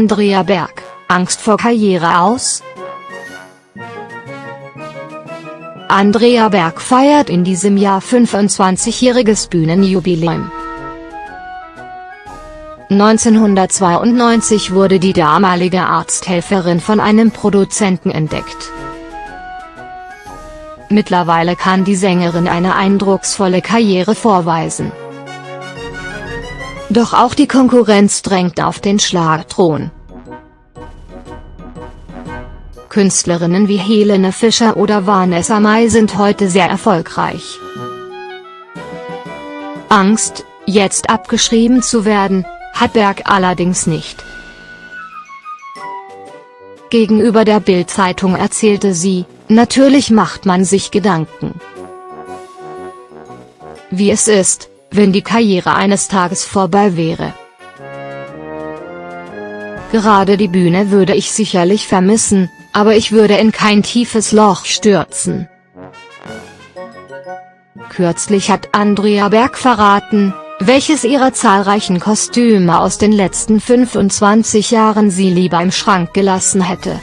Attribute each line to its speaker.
Speaker 1: Andrea Berg, Angst vor Karriere aus? Andrea Berg feiert in diesem Jahr 25-jähriges Bühnenjubiläum. 1992 wurde die damalige Arzthelferin von einem Produzenten entdeckt. Mittlerweile kann die Sängerin eine eindrucksvolle Karriere vorweisen. Doch auch die Konkurrenz drängt auf den Schlagthron. Künstlerinnen wie Helene Fischer oder Vanessa Mai sind heute sehr erfolgreich. Angst, jetzt abgeschrieben zu werden, hat Berg allerdings nicht. Gegenüber der Bild-Zeitung erzählte sie, natürlich macht man sich Gedanken. Wie es ist, wenn die Karriere eines Tages vorbei wäre. Gerade die Bühne würde ich sicherlich vermissen, aber ich würde in kein tiefes Loch stürzen. Kürzlich hat Andrea Berg verraten, welches ihrer zahlreichen Kostüme aus den letzten 25 Jahren sie lieber im Schrank gelassen hätte.